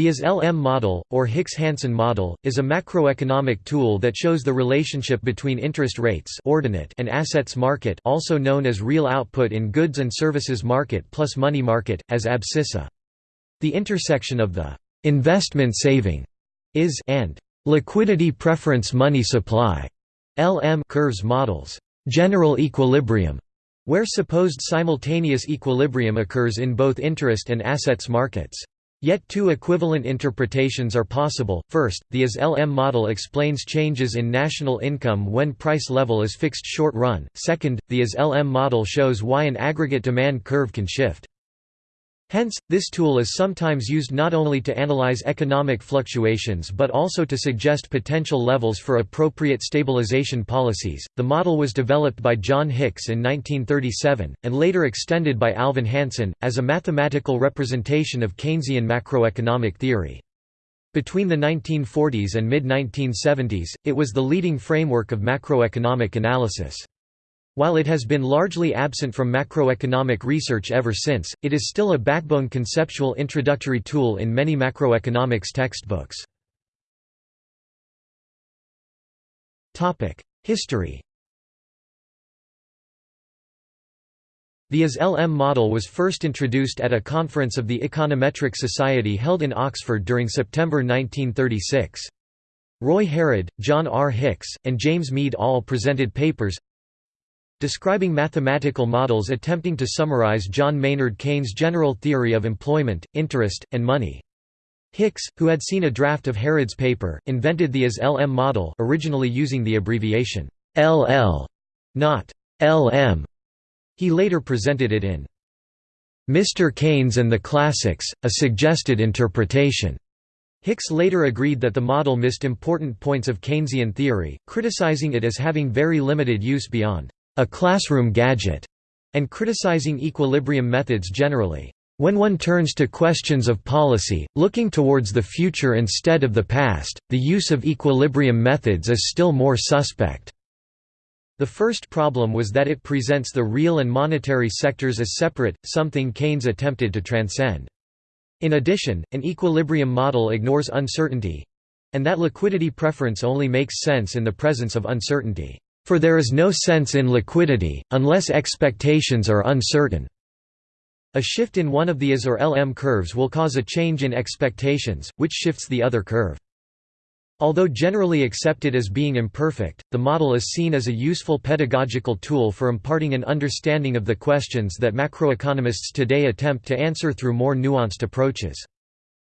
The IS-LM model, or Hicks-Hansen model, is a macroeconomic tool that shows the relationship between interest rates ordinate and assets market also known as real output in goods and services market plus money market, as abscissa. The intersection of the «investment saving» is and «liquidity preference money supply» LM curves models «general equilibrium» where supposed simultaneous equilibrium occurs in both interest and assets markets. Yet two equivalent interpretations are possible. First, the IS-LM model explains changes in national income when price level is fixed short run. Second, the IS-LM model shows why an aggregate demand curve can shift. Hence, this tool is sometimes used not only to analyze economic fluctuations but also to suggest potential levels for appropriate stabilization policies. The model was developed by John Hicks in 1937, and later extended by Alvin Hansen, as a mathematical representation of Keynesian macroeconomic theory. Between the 1940s and mid-1970s, it was the leading framework of macroeconomic analysis. While it has been largely absent from macroeconomic research ever since, it is still a backbone conceptual introductory tool in many macroeconomics textbooks. History The IS-LM model was first introduced at a conference of the Econometric Society held in Oxford during September 1936. Roy Harrod, John R. Hicks, and James Meade all presented papers describing mathematical models attempting to summarize John Maynard Keynes' general theory of employment, interest, and money. Hicks, who had seen a draft of Harrod's paper, invented the IS-LM model originally using the abbreviation LL, not LM. He later presented it in Mr. Keynes and the Classics, a suggested interpretation. Hicks later agreed that the model missed important points of Keynesian theory, criticizing it as having very limited use beyond a classroom gadget, and criticizing equilibrium methods generally. When one turns to questions of policy, looking towards the future instead of the past, the use of equilibrium methods is still more suspect. The first problem was that it presents the real and monetary sectors as separate, something Keynes attempted to transcend. In addition, an equilibrium model ignores uncertainty—and that liquidity preference only makes sense in the presence of uncertainty. For there is no sense in liquidity, unless expectations are uncertain. A shift in one of the IS or LM curves will cause a change in expectations, which shifts the other curve. Although generally accepted as being imperfect, the model is seen as a useful pedagogical tool for imparting an understanding of the questions that macroeconomists today attempt to answer through more nuanced approaches.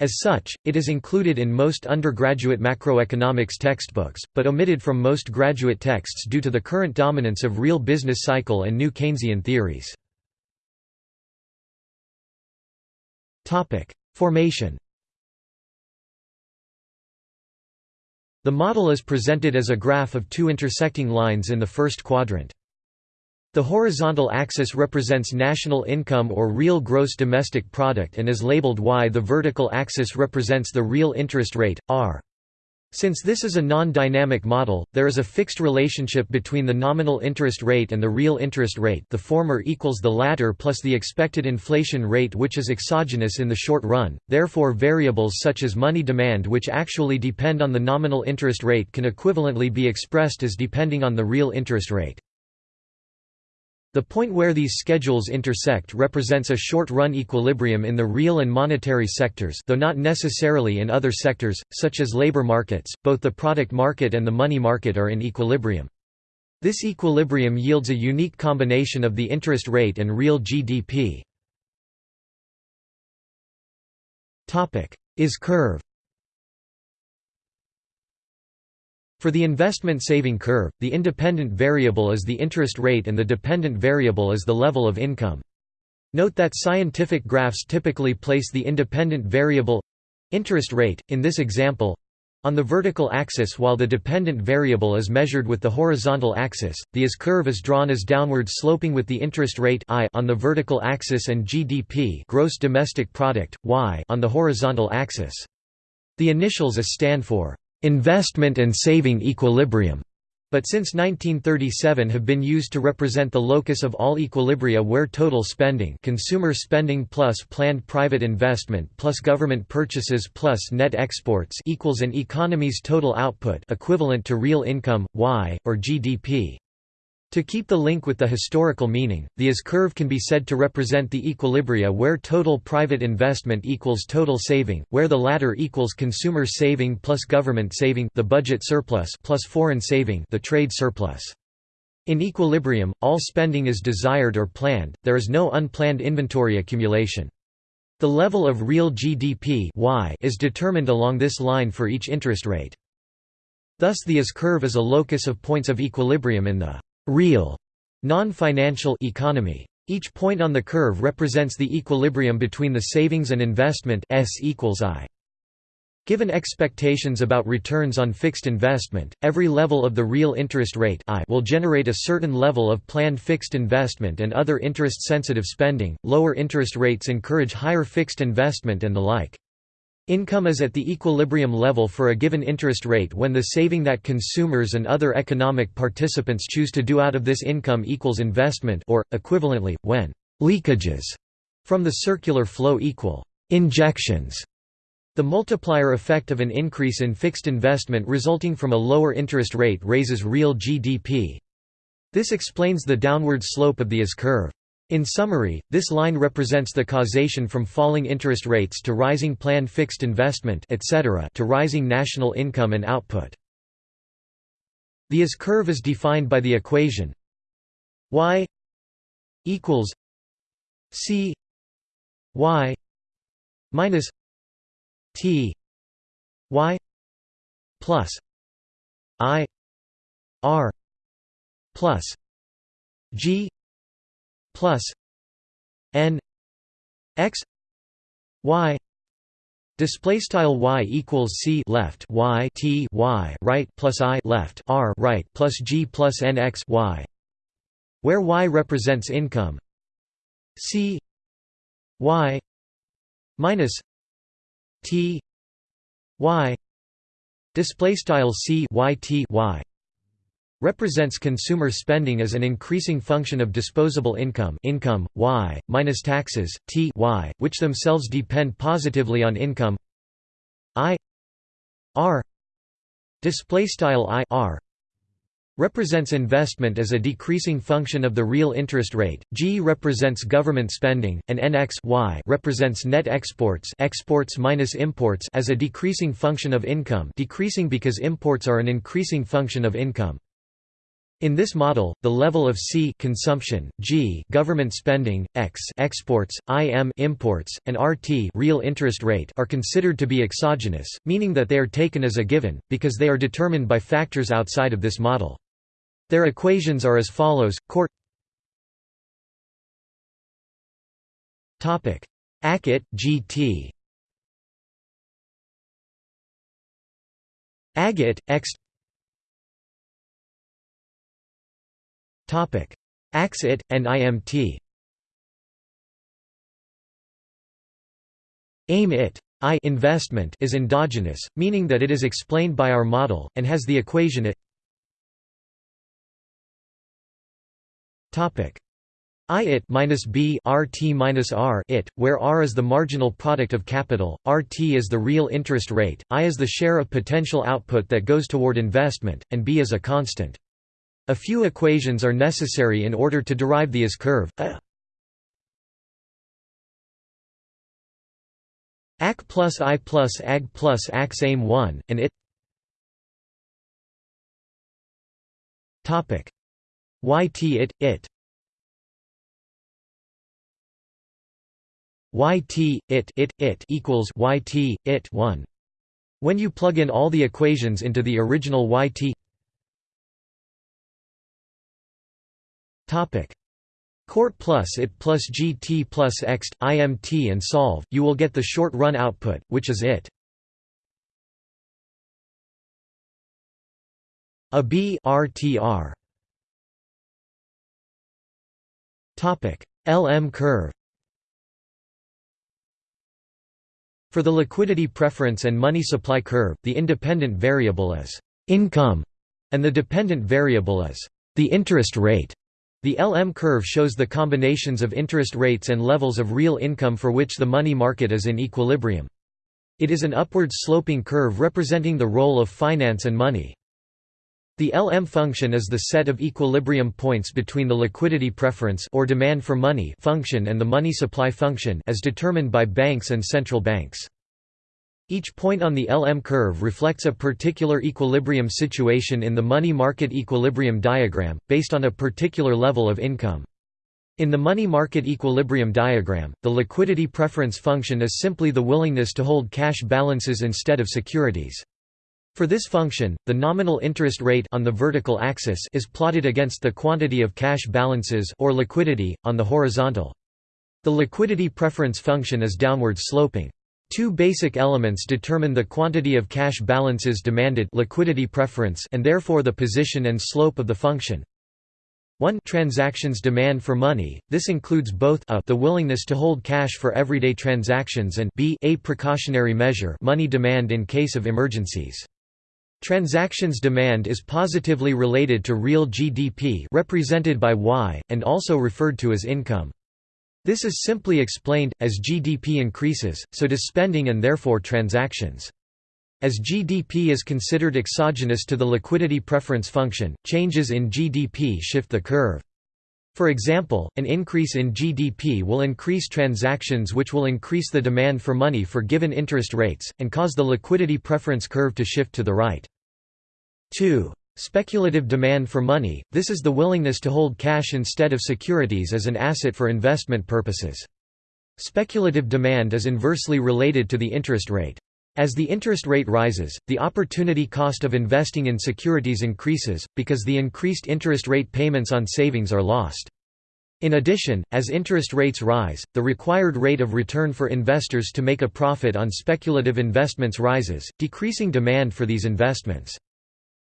As such, it is included in most undergraduate macroeconomics textbooks, but omitted from most graduate texts due to the current dominance of real business cycle and new Keynesian theories. Formation The model is presented as a graph of two intersecting lines in the first quadrant. The horizontal axis represents national income or real gross domestic product and is labeled y. The vertical axis represents the real interest rate, r. Since this is a non-dynamic model, there is a fixed relationship between the nominal interest rate and the real interest rate the former equals the latter plus the expected inflation rate which is exogenous in the short run, therefore variables such as money demand which actually depend on the nominal interest rate can equivalently be expressed as depending on the real interest rate. The point where these schedules intersect represents a short-run equilibrium in the real and monetary sectors though not necessarily in other sectors, such as labor markets, both the product market and the money market are in equilibrium. This equilibrium yields a unique combination of the interest rate and real GDP. IS curve For the investment saving curve, the independent variable is the interest rate and the dependent variable is the level of income. Note that scientific graphs typically place the independent variable—interest rate, in this example, on the vertical axis while the dependent variable is measured with the horizontal axis, the IS curve is drawn as downward sloping with the interest rate I on the vertical axis and GDP gross domestic product, y on the horizontal axis. The initials IS stand for investment and saving equilibrium, but since 1937 have been used to represent the locus of all equilibria where total spending consumer spending plus planned private investment plus government purchases plus net exports equals an economy's total output equivalent to real income, Y, or GDP. To keep the link with the historical meaning, the IS curve can be said to represent the equilibria where total private investment equals total saving, where the latter equals consumer saving plus government saving the budget surplus plus foreign saving the trade surplus. In equilibrium, all spending is desired or planned, there is no unplanned inventory accumulation. The level of real GDP y is determined along this line for each interest rate. Thus the IS curve is a locus of points of equilibrium in the real non-financial economy. Each point on the curve represents the equilibrium between the savings and investment S equals I. Given expectations about returns on fixed investment, every level of the real interest rate I will generate a certain level of planned fixed investment and other interest-sensitive spending. Lower interest rates encourage higher fixed investment and the like. Income is at the equilibrium level for a given interest rate when the saving that consumers and other economic participants choose to do out of this income equals investment or, equivalently, when «leakages» from the circular flow equal «injections». The multiplier effect of an increase in fixed investment resulting from a lower interest rate raises real GDP. This explains the downward slope of the IS curve. In summary, this line represents the causation from falling interest rates to rising planned fixed investment etc. to rising national income and output. The IS curve is defined by the equation y equals c y minus t y plus i r plus g plus n x y. Display style y equals c left y t y right plus i left r right plus g plus n x y where y represents income c y minus t y. Display style c y t y represents consumer spending as an increasing function of disposable income income, y, minus taxes, t y, which themselves depend positively on income i r displaystyle i r represents investment as a decreasing function of the real interest rate, G represents government spending, and NX y represents net exports exports minus imports as a decreasing function of income decreasing because imports are an increasing function of income. In this model, the level of C consumption, G government spending, X exports, IM imports, and RT real interest rate are considered to be exogenous, meaning that they are taken as a given because they are determined by factors outside of this model. Their equations are as follows: Court Topic: Ackett, G.T. Agate, X Axit, and IMT Aim it I investment is endogenous, meaning that it is explained by our model, and has the equation it. I it minus B RT minus R it, where R is the marginal product of capital, RT is the real interest rate, I is the share of potential output that goes toward investment, and B is a constant. A few equations are necessary in order to derive the IS curve. A AC plus I plus AG plus AX aim 1, and it Topic YT it it YT it it it equals YT it 1 when you plug in all the equations into the original YT Court plus it plus gt plus xt, imt and solve, you will get the short-run output, which is it. A B RTR Topic LM curve For the liquidity preference and money supply curve, the independent variable is income and the dependent variable is the interest rate. The LM curve shows the combinations of interest rates and levels of real income for which the money market is in equilibrium. It is an upward sloping curve representing the role of finance and money. The LM function is the set of equilibrium points between the liquidity preference or demand for money function and the money supply function as determined by banks and central banks. Each point on the LM curve reflects a particular equilibrium situation in the money market equilibrium diagram, based on a particular level of income. In the money market equilibrium diagram, the liquidity preference function is simply the willingness to hold cash balances instead of securities. For this function, the nominal interest rate on the vertical axis is plotted against the quantity of cash balances or liquidity on the horizontal. The liquidity preference function is downward sloping. Two basic elements determine the quantity of cash balances demanded liquidity preference and therefore the position and slope of the function. 1 transactions demand for money, this includes both a the willingness to hold cash for everyday transactions and b a precautionary measure money demand in case of emergencies. Transactions demand is positively related to real GDP represented by Y, and also referred to as income. This is simply explained, as GDP increases, so does spending and therefore transactions. As GDP is considered exogenous to the liquidity preference function, changes in GDP shift the curve. For example, an increase in GDP will increase transactions which will increase the demand for money for given interest rates, and cause the liquidity preference curve to shift to the right. 2. Speculative demand for money, this is the willingness to hold cash instead of securities as an asset for investment purposes. Speculative demand is inversely related to the interest rate. As the interest rate rises, the opportunity cost of investing in securities increases, because the increased interest rate payments on savings are lost. In addition, as interest rates rise, the required rate of return for investors to make a profit on speculative investments rises, decreasing demand for these investments.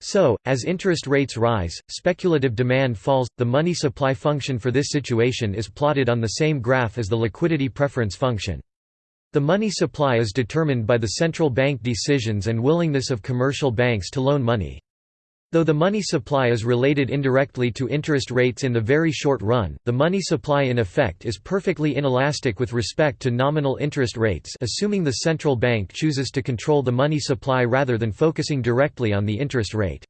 So, as interest rates rise, speculative demand falls. The money supply function for this situation is plotted on the same graph as the liquidity preference function. The money supply is determined by the central bank decisions and willingness of commercial banks to loan money. Though the money supply is related indirectly to interest rates in the very short run, the money supply in effect is perfectly inelastic with respect to nominal interest rates assuming the central bank chooses to control the money supply rather than focusing directly on the interest rate.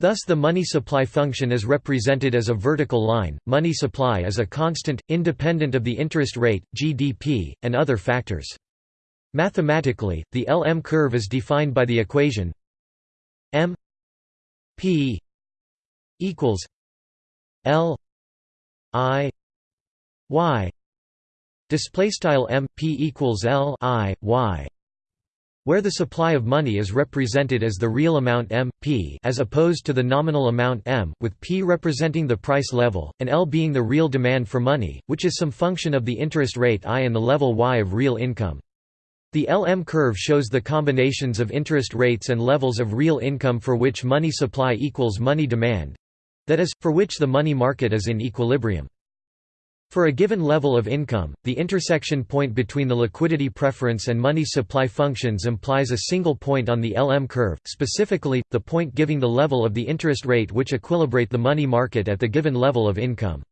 Thus the money supply function is represented as a vertical line, money supply is a constant, independent of the interest rate, GDP, and other factors. Mathematically, the LM curve is defined by the equation m P equals L I Y display style M P equals L I Y where the supply of money is represented as the real amount M, P as opposed to the nominal amount M, with P representing the price level, and L being the real demand for money, which is some function of the interest rate I and the level Y of real income. The LM curve shows the combinations of interest rates and levels of real income for which money supply equals money demand—that is, for which the money market is in equilibrium. For a given level of income, the intersection point between the liquidity preference and money supply functions implies a single point on the LM curve, specifically, the point giving the level of the interest rate which equilibrate the money market at the given level of income.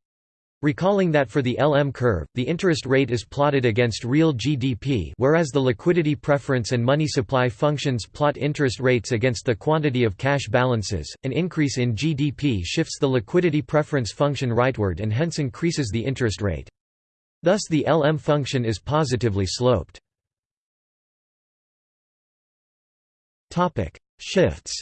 Recalling that for the LM curve, the interest rate is plotted against real GDP whereas the liquidity preference and money supply functions plot interest rates against the quantity of cash balances, an increase in GDP shifts the liquidity preference function rightward and hence increases the interest rate. Thus the LM function is positively sloped. Shifts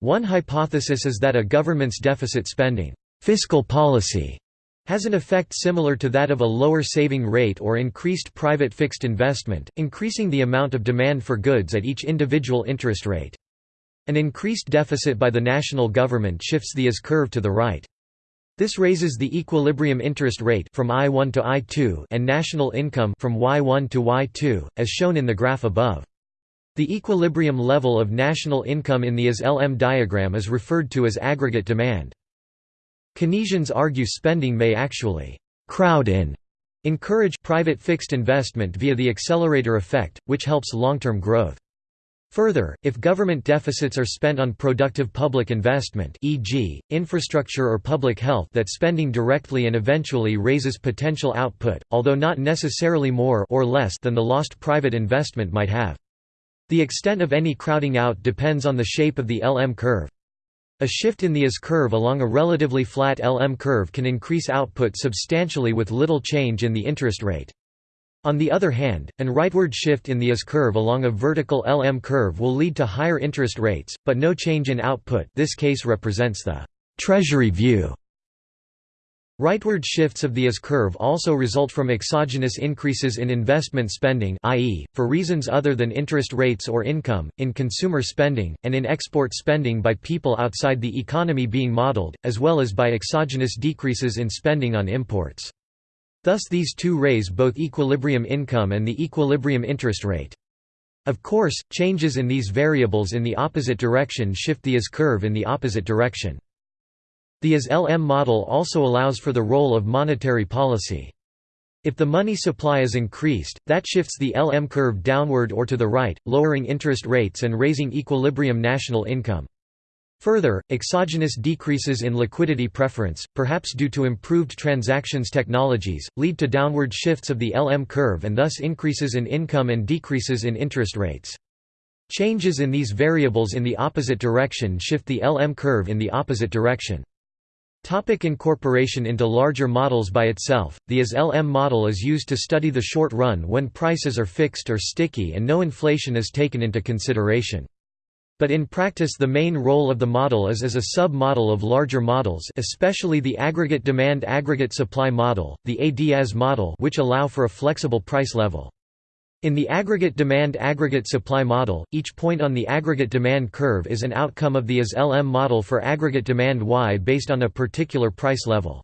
One hypothesis is that a government's deficit spending fiscal policy has an effect similar to that of a lower saving rate or increased private fixed investment, increasing the amount of demand for goods at each individual interest rate. An increased deficit by the national government shifts the IS curve to the right. This raises the equilibrium interest rate from I1 to I2 and national income from Y1 to Y2, as shown in the graph above. The equilibrium level of national income in the IS-LM diagram is referred to as aggregate demand. Keynesians argue spending may actually «crowd in» encourage private fixed investment via the accelerator effect, which helps long-term growth. Further, if government deficits are spent on productive public investment e.g., infrastructure or public health that spending directly and eventually raises potential output, although not necessarily more or less than the lost private investment might have. The extent of any crowding out depends on the shape of the LM curve. A shift in the IS curve along a relatively flat LM curve can increase output substantially with little change in the interest rate. On the other hand, an rightward shift in the IS curve along a vertical LM curve will lead to higher interest rates, but no change in output this case represents the «treasury view». Rightward shifts of the IS curve also result from exogenous increases in investment spending i.e., for reasons other than interest rates or income, in consumer spending, and in export spending by people outside the economy being modeled, as well as by exogenous decreases in spending on imports. Thus these two raise both equilibrium income and the equilibrium interest rate. Of course, changes in these variables in the opposite direction shift the IS curve in the opposite direction. The IS-LM model also allows for the role of monetary policy. If the money supply is increased, that shifts the LM curve downward or to the right, lowering interest rates and raising equilibrium national income. Further, exogenous decreases in liquidity preference, perhaps due to improved transactions technologies, lead to downward shifts of the LM curve and thus increases in income and decreases in interest rates. Changes in these variables in the opposite direction shift the LM curve in the opposite direction. Topic incorporation into larger models By itself, the IS-LM model is used to study the short run when prices are fixed or sticky and no inflation is taken into consideration. But in practice the main role of the model is as a sub-model of larger models especially the aggregate demand aggregate supply model, the ADS model which allow for a flexible price level. In the aggregate demand aggregate supply model, each point on the aggregate demand curve is an outcome of the IS-LM model for aggregate demand Y based on a particular price level.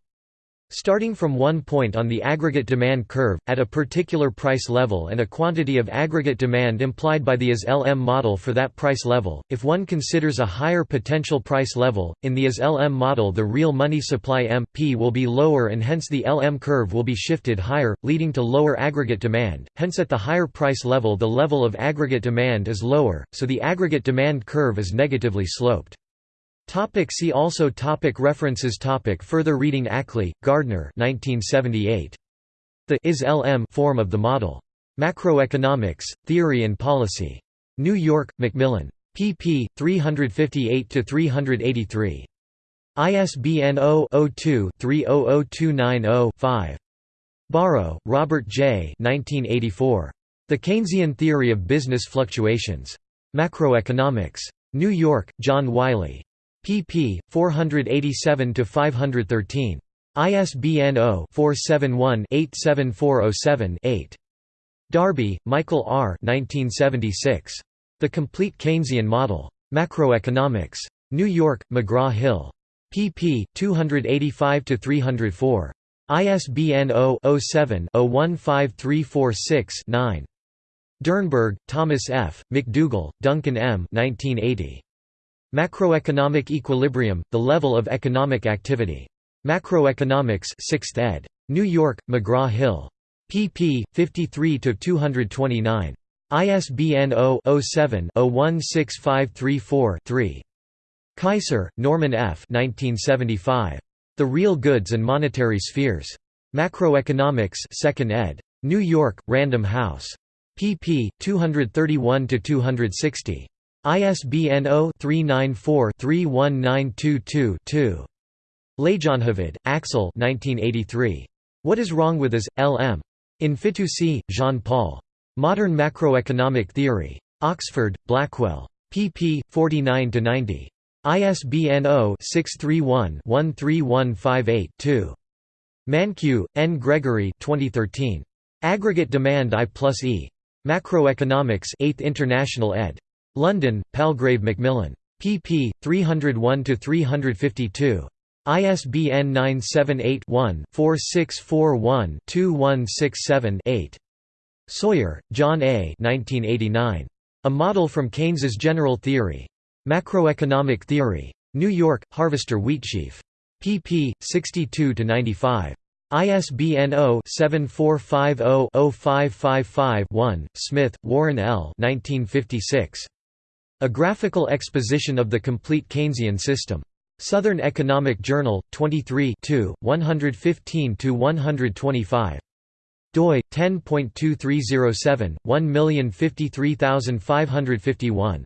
Starting from one point on the aggregate demand curve, at a particular price level and a quantity of aggregate demand implied by the IS-LM model for that price level, if one considers a higher potential price level, in the IS-LM model the real money supply M, P will be lower and hence the LM curve will be shifted higher, leading to lower aggregate demand, hence at the higher price level the level of aggregate demand is lower, so the aggregate demand curve is negatively sloped. Topic see also topic References topic Further reading Ackley, Gardner 1978. The IS-LM form of the model. Macroeconomics, Theory and Policy. New York, Macmillan. pp. 358–383. ISBN 0-02-300290-5. Barro, Robert J. 1984. The Keynesian Theory of Business Fluctuations. Macroeconomics. New York, John Wiley pp. 487–513. ISBN 0-471-87407-8. Darby, Michael R. 1976. The Complete Keynesian Model. Macroeconomics. New York, McGraw-Hill. pp. 285–304. ISBN 0-07-015346-9. Dernberg, Thomas F., McDougall, Duncan M. 1980. Macroeconomic Equilibrium, The Level of Economic Activity. Macroeconomics 6th ed. New York, McGraw-Hill. pp. 53–229. ISBN 0-07-016534-3. Keiser, Norman F. 1975. The Real Goods and Monetary Spheres. Macroeconomics 2nd ed. New York, Random House. pp. 231–260. ISBN 0-394-31922-2. Leijonhufvud, Axel What is Wrong with IS, L.M. In Fitoussi, Jean-Paul. Modern Macroeconomic Theory. Oxford, Blackwell. pp. 49–90. ISBN 0-631-13158-2. Mankiw, N. Gregory 2013. Aggregate Demand I plus E. Macroeconomics 8th International ed. London, Palgrave Macmillan. pp. 301–352. ISBN 978-1-4641-2167-8. Sawyer, John A. 1989. A Model from Keynes's General Theory. Macroeconomic Theory. New York, Harvester Wheatsheaf. pp. 62–95. ISBN 0-7450-0555-1, Smith, Warren L. 1956. A graphical exposition of the complete Keynesian system. Southern Economic Journal, 23 115–125 doi 10.2307 1053551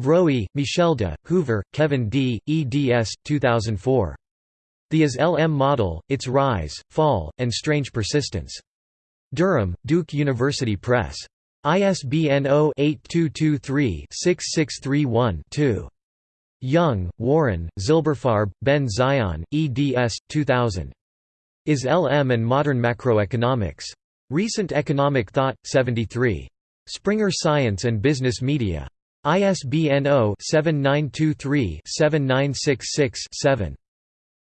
Vroey, Michel de, Hoover, Kevin D., eds. 2004. The IS-LM Model, Its Rise, Fall, and Strange Persistence. Durham, Duke University Press. ISBN 0-8223-6631-2. Young, Warren, Zilberfarb, Ben Zion, eds. 2000. Is-LM and Modern Macroeconomics. Recent Economic Thought, 73. Springer Science and Business Media. ISBN 0-7923-7966-7.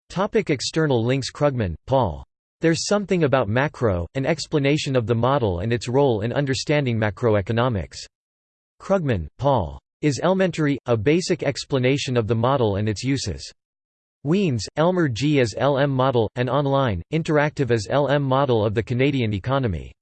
Topic external links Krugman, Paul. There's Something About Macro, An Explanation of the Model and Its Role in Understanding Macroeconomics. Krugman, Paul. Is Elementary, A Basic Explanation of the Model and Its Uses. Wiens, Elmer G. as LM Model, an online, interactive as LM Model of the Canadian Economy.